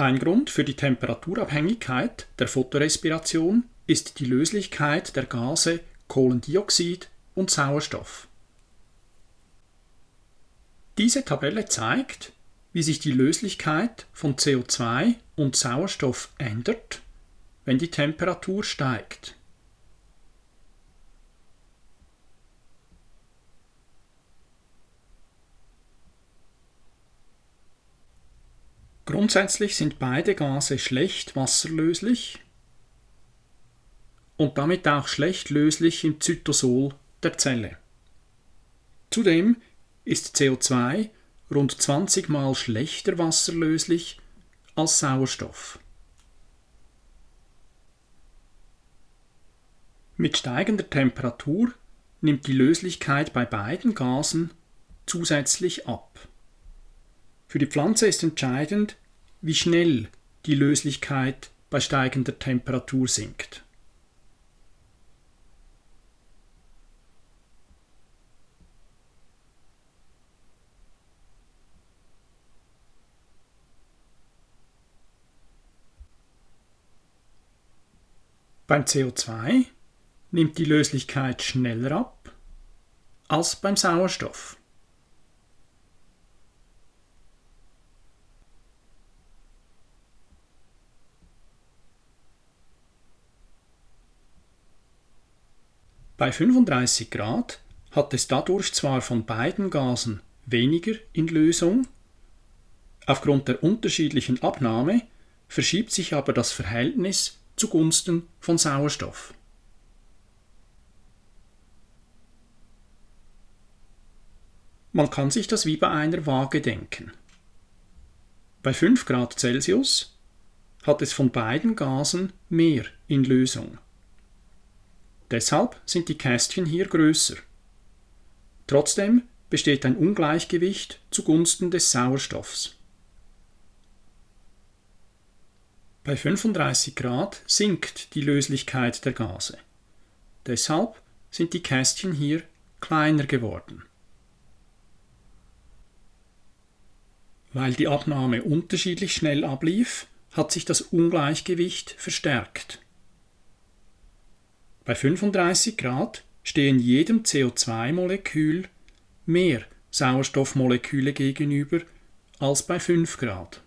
Ein Grund für die Temperaturabhängigkeit der Photorespiration ist die Löslichkeit der Gase Kohlendioxid und Sauerstoff. Diese Tabelle zeigt, wie sich die Löslichkeit von CO2 und Sauerstoff ändert, wenn die Temperatur steigt. Grundsätzlich sind beide Gase schlecht wasserlöslich und damit auch schlecht löslich im Zytosol der Zelle. Zudem ist CO2 rund 20 mal schlechter wasserlöslich als Sauerstoff. Mit steigender Temperatur nimmt die Löslichkeit bei beiden Gasen zusätzlich ab. Für die Pflanze ist entscheidend, wie schnell die Löslichkeit bei steigender Temperatur sinkt. Beim CO2 nimmt die Löslichkeit schneller ab als beim Sauerstoff. Bei 35 Grad hat es dadurch zwar von beiden Gasen weniger in Lösung, aufgrund der unterschiedlichen Abnahme verschiebt sich aber das Verhältnis zugunsten von Sauerstoff. Man kann sich das wie bei einer Waage denken. Bei 5 Grad Celsius hat es von beiden Gasen mehr in Lösung. Deshalb sind die Kästchen hier größer. Trotzdem besteht ein Ungleichgewicht zugunsten des Sauerstoffs. Bei 35 Grad sinkt die Löslichkeit der Gase. Deshalb sind die Kästchen hier kleiner geworden. Weil die Abnahme unterschiedlich schnell ablief, hat sich das Ungleichgewicht verstärkt. Bei 35 Grad stehen jedem CO2-Molekül mehr Sauerstoffmoleküle gegenüber als bei 5 Grad.